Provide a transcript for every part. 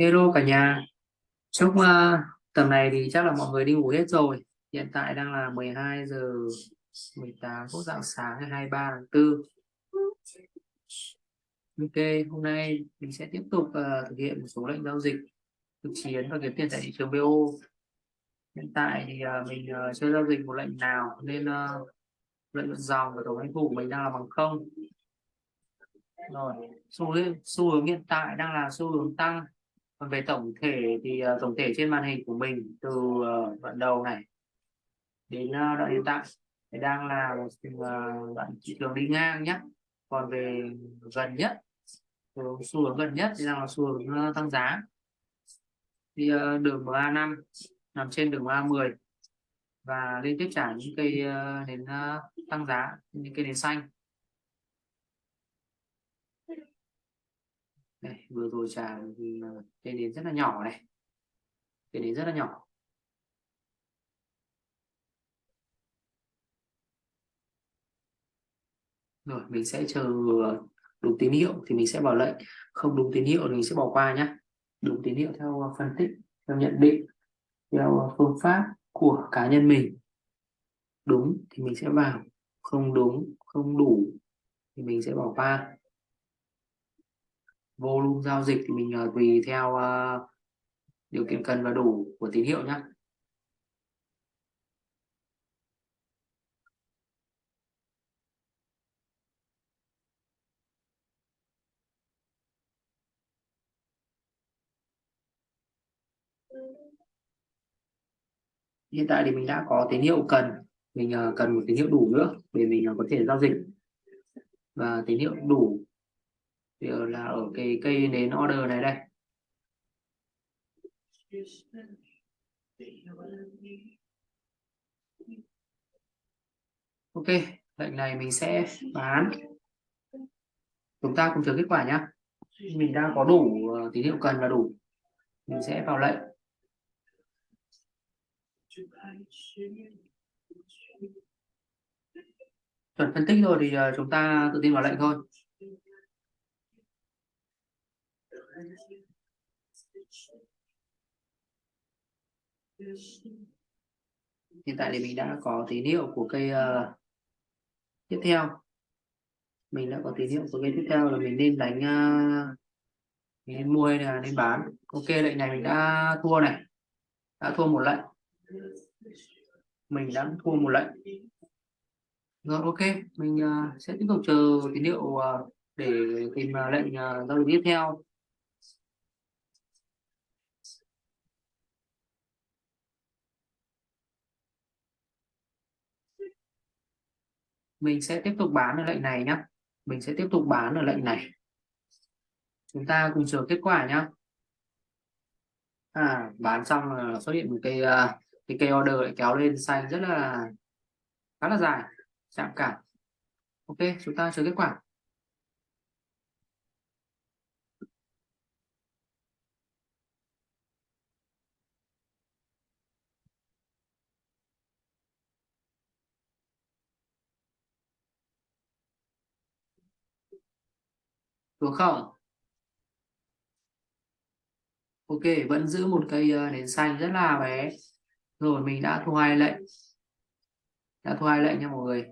Hello cả nhà. Chúc uh, tầm này thì chắc là mọi người đi ngủ hết rồi. Hiện tại đang là 12 giờ 18 phút dạng sáng ngày 23 tháng 4 Ok hôm nay mình sẽ tiếp tục uh, thực hiện một số lệnh giao dịch thực chiến và kiếm tiền tại thị trường BO hiện tại thì uh, mình uh, chưa giao dịch một lệnh nào nên uh, lợi nhuận dòng và tổng doanh thu của mình đang là bằng không. Rồi xu hướng xu hướng hiện tại đang là xu hướng tăng còn về tổng thể thì uh, tổng thể trên màn hình của mình từ uh, đoạn đầu này đến uh, đoạn hiện tại thì đang là một uh, đoạn thị trường đi ngang nhé còn về gần nhất xu hướng gần nhất thì đang là xu hướng uh, tăng giá. Thì uh, đường MA5 nằm trên đường MA10 và liên tiếp trả những cây uh, đến uh, tăng giá những cây nền xanh. Đây vừa rồi trả ừ, cây nến rất là nhỏ này. Cây nến rất là nhỏ. Rồi, mình sẽ chờ đúng tín hiệu thì mình sẽ vào lệnh. Không đúng tín hiệu thì mình sẽ bỏ qua nhé đúng tín hiệu theo à, phân tích, theo nhận định, theo à, phương pháp của cá nhân mình. Đúng thì mình sẽ vào. Không đúng, không đủ thì mình sẽ bỏ qua volume giao dịch thì mình uh, tùy theo uh, điều kiện cần và đủ của tín hiệu nhé hiện tại thì mình đã có tín hiệu cần mình ờ, cần một tín hiệu đủ nữa để mình có thể giao dịch. Và tín hiệu đủ thì là, ở cái cây nến order này đây. Ok, lệnh này mình sẽ bán. Chúng ta cùng chờ kết quả nhé mình đang có đủ ờ, tín hiệu cần và đủ. Mình sẽ vào lệnh. Chuẩn phân tích rồi thì ờ, chúng ta tự tin vào lệnh thôi. Hiện tại thì mình đã có tín hiệu của cây uh, tiếp theo. Mình đã có tín hiệu của cây tiếp theo là mình nên đánh uh, mình nên mua hay là nên bán. Ok lệnh này mình đã thua này. Đã thua một lệnh. Mình đã thua một lệnh. Rồi ok. Mình uh, sẽ tiếp tục chờ tín hiệu uh, để tìm uh, lệnh uh, giao dịch tiếp theo. Mình sẽ tiếp tục bán ở lệnh này nhé mình sẽ tiếp tục bán ở lệnh này. Chúng ta cùng chờ kết quả nhé à, bán xong là xuất hiện một cây cái à, cây order lại kéo lên xanh rất là khá là dài chạm cả. Ok chúng ta chờ kết quả. Đúng không? Ok vẫn giữ một cây ờ, nến xanh rất là bé. Rồi mình đã thu hai lệnh. Đã thu hai lệnh nha mọi người.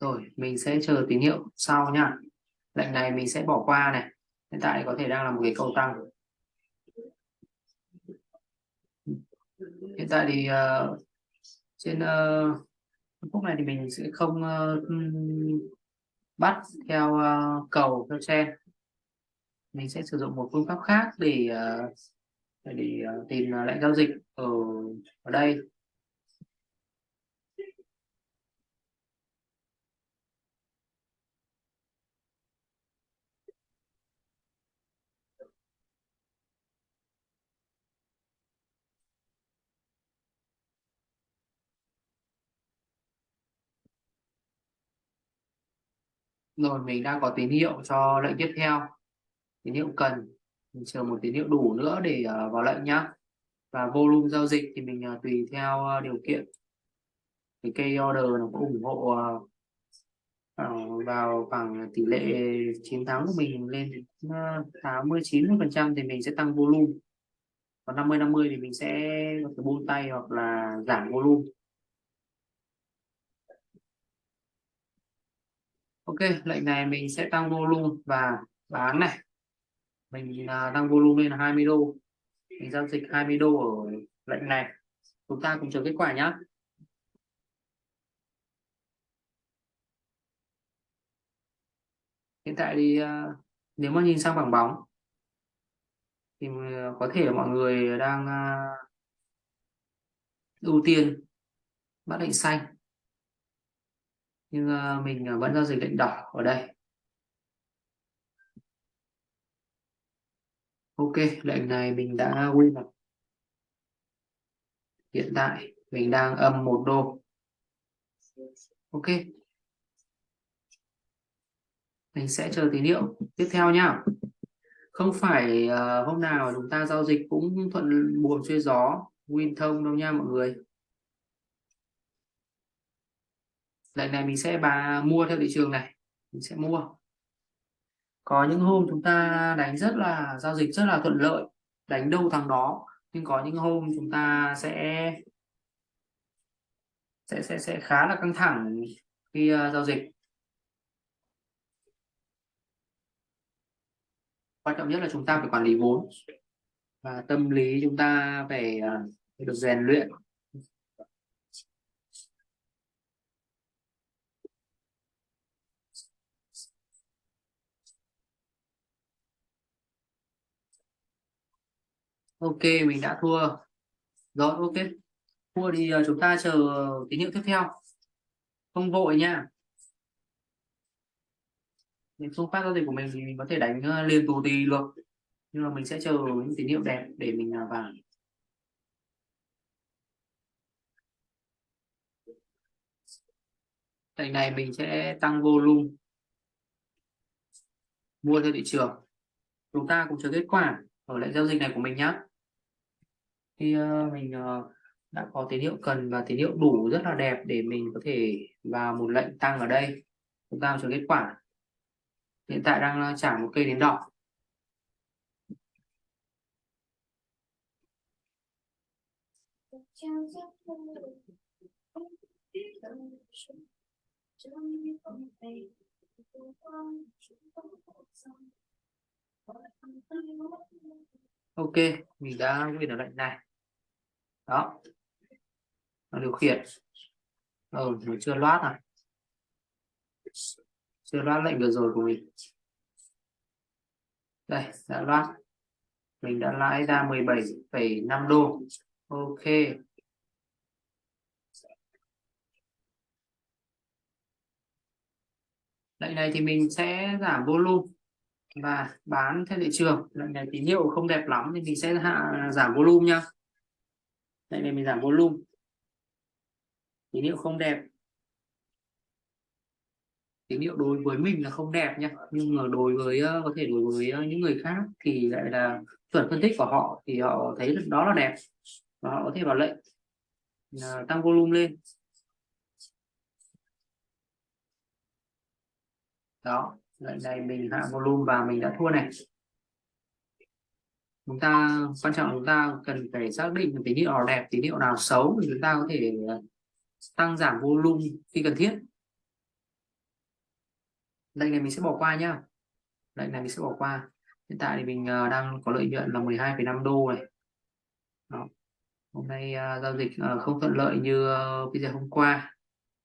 Rồi mình sẽ chờ tín hiệu sau nha. Lệnh này mình sẽ bỏ qua này. Hiện tại có thể đang là một cái cầu tăng. Hiện tại thì uh, trên uh, phút này thì mình sẽ không uh, bắt theo uh, cầu theo sen mình sẽ sử dụng một phương pháp khác để uh, để uh, tìm uh, lệnh giao dịch ở ở đây. Rồi, mình đang có tín hiệu cho lệnh tiếp theo. Tín hiệu cần. Mình chờ một tín hiệu đủ nữa để ờ, vào lệnh nhá. Và volume giao dịch thì mình ờ, tùy theo ờ, điều kiện. Cái cây order nó có ủng hộ vào khoảng tỷ lệ chiến thắng của mình lên 80 90 phần trăm thì mình sẽ tăng volume. Còn 50 50 thì mình sẽ buông tay hoặc là giảm volume. Ok lệnh này mình sẽ tăng volume và bán này. Mình à, tăng volume lên là 20 đô. Mình giao dịch 20 đô ở lệnh này. Chúng ta cùng chờ kết quả nhé hiện tại thì uh, nếu mà nhìn sang bảng bóng thì à, có thể mọi người đang uh, ưu tiên bắt lệnh xanh nhưng uh, mình ờ, vẫn giao dịch lệnh đỏ ở đây. Ok lệnh này mình đã win rồi hiện tại mình đang âm một đô. Ok. Mình sẽ chờ tín hiệu tiếp theo nhá không phải uh, hôm nào chúng ta giao dịch cũng thuận buồm xuôi gió win thông đâu nha mọi người. Lệnh này mình sẽ bà mua theo thị trường này mình sẽ mua. Có những hôm chúng ta đánh rất là giao dịch rất là thuận lợi đánh đâu thằng đó nhưng có những hôm chúng ta sẽ sẽ sẽ sẽ khá là căng thẳng khi uh, giao dịch. Quan trọng nhất là chúng ta phải quản lý vốn và tâm lý chúng ta phải, uh, phải được rèn luyện. Ok, mình đã thua rồi, ok. Thua thì ờ, chúng ta chờ tín hiệu tiếp theo. Không vội nha. Những phương pháp giao dịch của mình thì mình có thể đánh ờ, liền tù tì được. Nhưng mà mình sẽ chờ những tín hiệu đẹp để mình à, vào. Lệnh này mình sẽ tăng volume. Mua theo thị trường. Chúng ta cùng chờ kết quả ở lệnh giao dịch này của mình nhé khi uh, ờ, mình uh, đã có tín hiệu cần và tín hiệu đủ rất là đẹp để mình có thể vào một lệnh tăng ở đây chúng ta chờ kết quả. Hiện tại đang ờ, trả một cây đến đỏ. Ok mình đã win ở lệnh này đó. Nó điều khiển. Ờ mình chưa loát à? Chưa loát lệnh vừa rồi của mình. Đây đã loát. Mình đã lãi ra 17,5 đô. Ok. Lệnh này thì mình sẽ giảm volume và bán theo thị trường. Lệnh này tín hiệu không đẹp lắm thì mình sẽ hạ giảm volume nha đây vì mình giảm volume. Tín hiệu không đẹp. Tín hiệu đối với mình là không đẹp nha nhưng mà đối với ờ, có thể đối với ờ, những người khác thì lại là chuẩn phân tích của họ thì họ thấy đó là đẹp. Và họ có thể vào lệnh tăng volume lên. Đó lệnh này mình hạ volume và mình đã thua này chúng ta quan trọng chúng ta cần phải xác định tín hiệu nào đẹp tín hiệu nào xấu thì chúng ta có thể ờ, tăng giảm volume khi cần thiết. Lệnh này mình sẽ bỏ qua nhá. Lệnh này mình sẽ bỏ qua. Hiện tại thì mình ờ, đang có lợi nhuận là 12,5 đô này. Đó. hôm nay uh, giao dịch uh, không thuận lợi như uh, giờ hôm qua.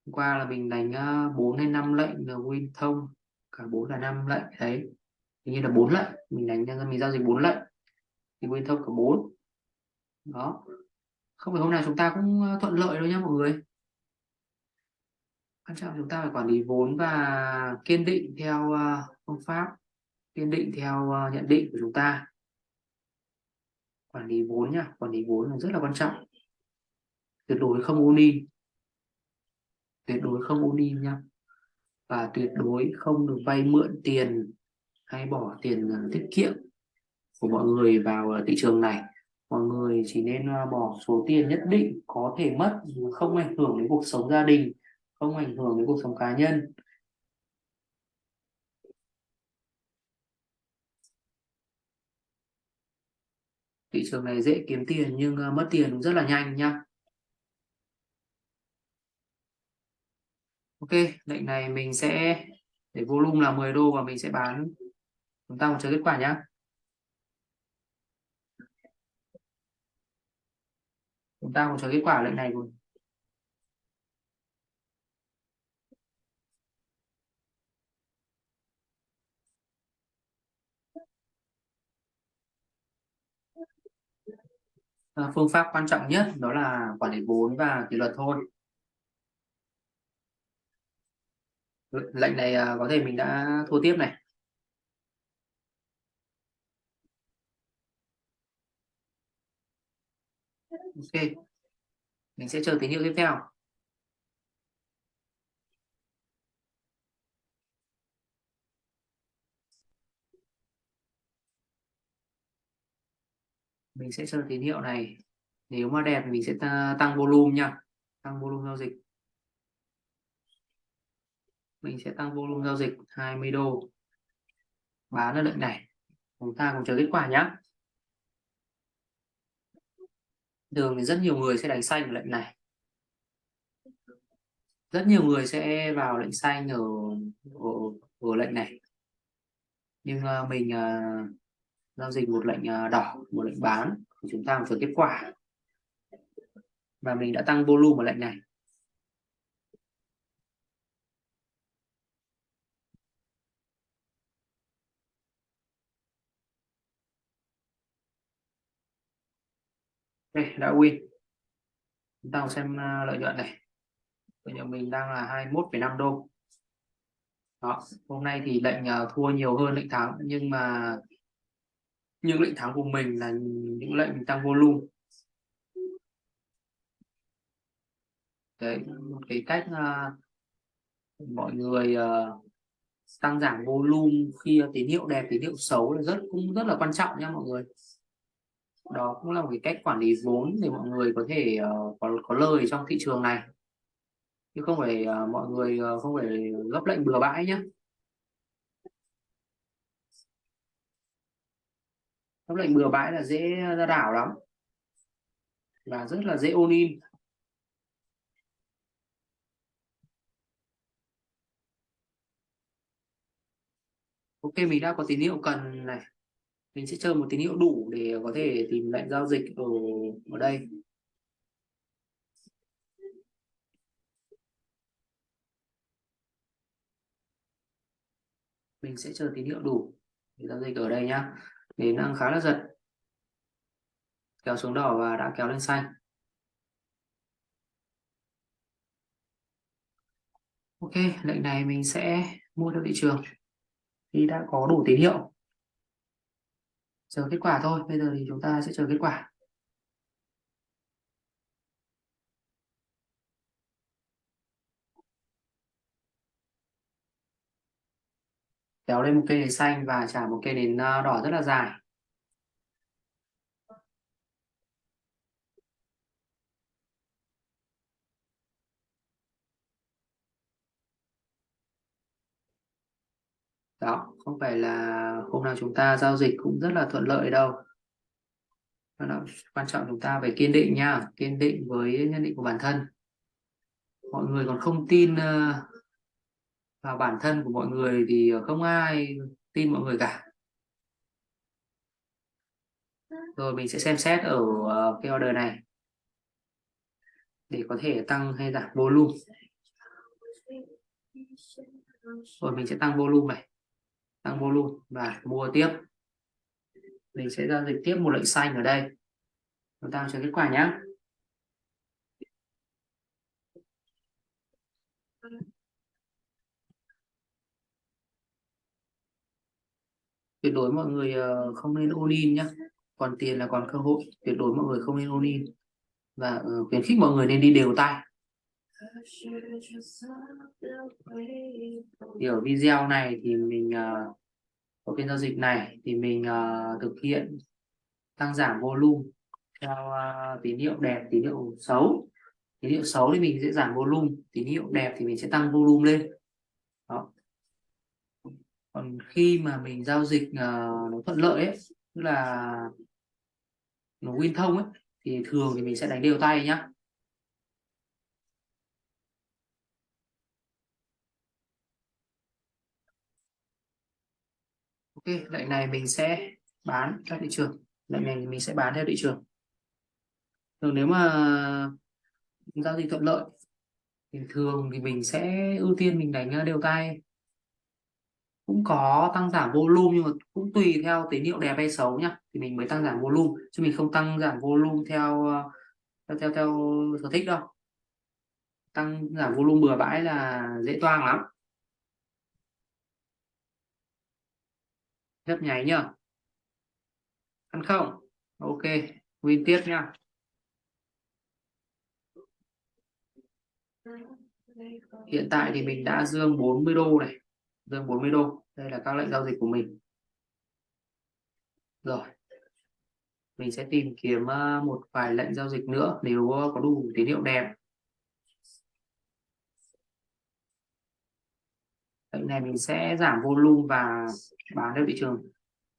Hôm qua là mình đánh uh, 4 hay 5 lệnh là win thông cả 4 là 5 lệnh đấy. Hình như là 4 lệnh. Mình đánh mình giao dịch 4 lệnh thì nguyên thông cả 4 đó. Không phải hôm nào chúng ta cũng ờ, thuận lợi đâu nhá mọi người. Quan trọng chúng ta phải quản lý vốn và kiên định theo ờ, phương pháp, kiên định theo ờ, nhận định của chúng ta. Quản lý vốn nhá, quản lý vốn là rất là quan trọng. Tuyệt đối không uni tuyệt đối không uni in nhá. Và tuyệt đối không được vay mượn tiền hay bỏ tiền tiết kiệm của mọi người vào ờ, thị trường này. Mọi người chỉ nên ờ, bỏ số tiền nhất định có thể mất không ảnh hưởng đến cuộc sống gia đình, không ảnh hưởng đến cuộc sống cá nhân. Thị trường này dễ kiếm tiền nhưng ờ, mất tiền rất là nhanh nhá Ok, lệnh này mình sẽ, để volume là 10 đô và mình sẽ bán chúng ta cùng chờ kết quả nhá. Chúng ta cùng chờ kết quả lệnh này rồi à, phương pháp quan trọng nhất đó là quản lý vốn và kỷ luật thôi. Lệnh này à, có thể mình đã thua tiếp này. Ok. Mình sẽ chờ tín hiệu tiếp theo. Mình sẽ chờ tín hiệu này. Nếu mà đẹp mình sẽ tăng volume nha. Tăng volume giao dịch. Mình sẽ tăng volume giao dịch 20 đô. Bán ở lệnh này. Chúng ta cùng chờ kết quả nhé thường thì rất nhiều người sẽ đánh xanh lệnh này. Rất nhiều người sẽ vào lệnh xanh ở ở, ở lệnh này. Nhưng uh, mình uh, giao dịch một lệnh uh, đỏ một lệnh bán thì chúng ta chờ kết quả. Và mình đã tăng volume ở lệnh này. Đây đã win. Chúng ta xem à, lợi nhuận này. Lợi nhuận mình đang là 21,5 đô. Đó hôm nay thì lệnh à, thua nhiều hơn lệnh thắng nhưng mà những lệnh thắng của mình là những lệnh tăng volume. Đấy một cái cách uh, mọi người uh, tăng giảm volume khi tín hiệu đẹp tín hiệu xấu là rất cũng rất là quan trọng nha mọi người đó cũng là một cái cách quản lý vốn để mọi người có thể uh, có có lời trong thị trường này. Chứ không phải uh, mọi người uh, không phải gấp lệnh bừa bãi nhé gấp lệnh bừa bãi là dễ ra đảo lắm. Và rất là dễ ôn in. Ok mình đã có tín hiệu cần này mình sẽ chờ một tín hiệu đủ để có thể tìm lệnh giao dịch ở ở đây. Mình sẽ chờ tín hiệu đủ để giao dịch ở đây nhá. Đến đang khá là giật. Kéo xuống đỏ và đã kéo lên xanh. Ok, lệnh này mình sẽ mua theo thị trường. Khi đã có đủ tín hiệu chờ kết quả thôi, bây giờ thì chúng ta sẽ chờ kết quả. Kéo lên một cây nến xanh và trả một cây nến à, đỏ rất là dài. Đó không phải là hôm nào chúng ta giao dịch cũng rất là thuận lợi đâu. Đó, quan trọng chúng ta phải kiên định nha kiên định với nhận định của bản thân. Mọi người còn không tin ờ, vào bản thân của mọi người thì không ai tin mọi người cả. Rồi mình sẽ xem xét ở ờ, cái order này. Để có thể tăng hay giảm volume. Rồi mình sẽ tăng volume này tăng volume và mua tiếp. Mình sẽ giao dịch tiếp một lệnh xanh ở đây. Chúng ta chờ kết quả nhé tuyệt đối mọi người ờ, không nên ôn in nhé còn tiền là còn cơ hội. Tuyệt đối mọi người không nên ôn in. Và ờ, khuyến khích mọi người nên đi đều tay thì ở video này thì mình uh, ở phiên giao dịch này thì mình uh, thực hiện tăng giảm volume theo uh, tín hiệu đẹp tín hiệu xấu. Tín hiệu xấu thì mình sẽ giảm volume tín hiệu đẹp thì mình sẽ tăng volume lên. Đó. Còn khi mà mình giao dịch uh, nó thuận lợi ấy tức là nó win thông ấy thì thường thì mình sẽ đánh đều tay nhá. Ok lệnh này mình sẽ bán theo thị trường. Lệnh này mình sẽ bán theo thị trường. Thường nếu mà giao dịch thuận lợi thì thường thì mình sẽ ưu tiên mình đánh ờ, đều tay cũng có tăng giảm volume nhưng mà cũng tùy theo tín hiệu đẹp hay xấu nhá thì mình mới tăng giảm volume chứ mình không tăng giảm volume theo theo theo, theo sở thích đâu. Tăng giảm volume bừa bãi là dễ toang lắm. Rất nháy nhá. Ăn không? Ok, win tiếp nha hiện tại thì mình đã dương 40 đô này. Dương 40 đô. Đây là các lệnh giao dịch của mình. Rồi. Mình sẽ tìm kiếm ờ, một vài lệnh giao dịch nữa nếu ờ, có đủ tín hiệu đẹp. Lệnh này mình sẽ giảm volume và bán theo thị trường.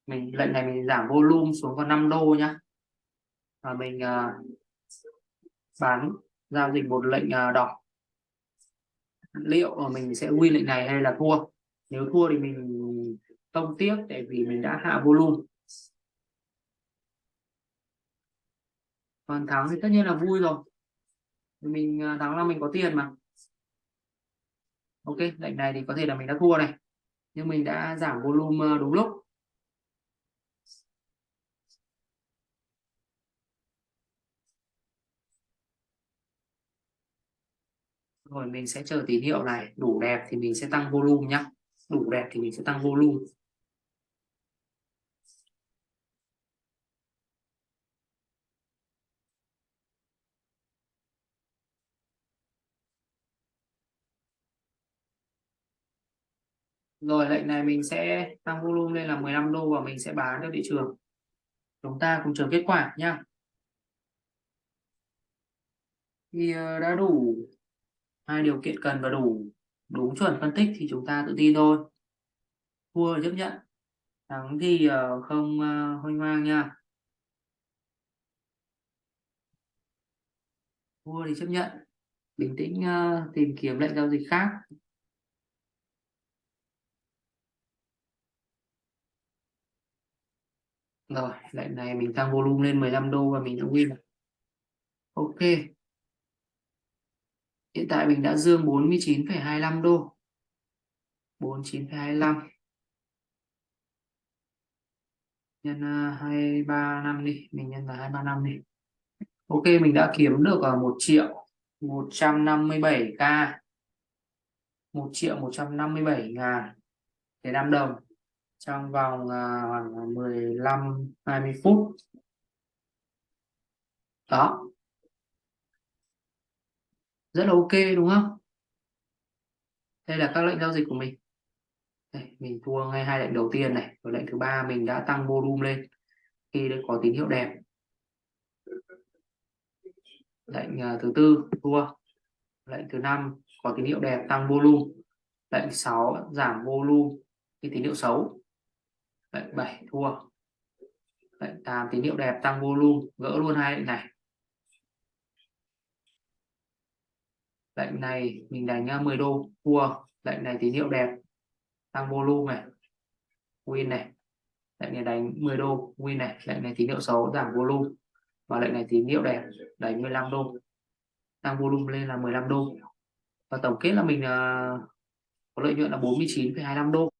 Mình lệnh này mình giảm volume xuống còn 5 đô nhá. Và mình uh, bán giao dịch một lệnh uh, đỏ. Liệu mình sẽ win lệnh này hay là thua? Nếu thua thì mình không tiếp tại vì mình đã hạ volume. Còn thắng thì tất nhiên là vui rồi. Mình à, thắng là mình có tiền mà ok, lệnh này thì có thể là mình đã thua này. Nhưng mình đã giảm volume ờ, đúng lúc. Rồi, mình sẽ chờ tín hiệu này. Đủ đẹp thì mình sẽ tăng volume nhá. Đủ đẹp thì mình sẽ tăng volume. Rồi, lệnh này mình sẽ tăng volume lên là 15 đô và mình sẽ bán cho thị trường. Chúng ta cùng chờ kết quả nhá. Thì ờ, đã đủ hai điều kiện cần và đủ, đúng chuẩn phân tích thì chúng ta tự tin thôi. Thua chấp nhận. Thắng thì ờ, không ờ, hoang mang nha. Thua thì chấp nhận. Bình tĩnh tìm kiếm lệnh giao dịch khác. Rồi lệnh này mình tăng volume lên 15 đô và mình đã win ok. Hiện tại mình đã dương 49,25 đô. 49,25 nhân à, 235 đi mình nhân là 235 đi. Ok mình đã kiếm được ở 1 triệu 157k 1 triệu 157 ngàn để 5 đồng trong vòng à, khoảng 15 20 phút. Đó. Rất là ok đúng không? Đây là các lệnh giao dịch của mình. Đây, mình thua ngay hai lệnh đầu tiên này. Và lệnh thứ ba mình đã tăng volume lên. Khi đã có tín hiệu đẹp. Lệnh à, thứ tư thua. Lệnh thứ năm có tín hiệu đẹp tăng volume. Lệnh 6 giảm volume khi tín hiệu xấu lệnh 7 thua. Lệnh 8 tín hiệu đẹp tăng volume gỡ luôn hai lệnh này. Lệnh này mình đánh à, 10 đô thua. Lệnh này tín hiệu đẹp tăng volume này win này. Lệnh này đánh 10 đô win này. Lệnh này tín hiệu xấu giảm volume. Và lệnh này tín hiệu đẹp đánh 15 đô tăng volume lên là 15 đô. Và tổng kết là mình uh, có lợi nhuận là 49,25 đô.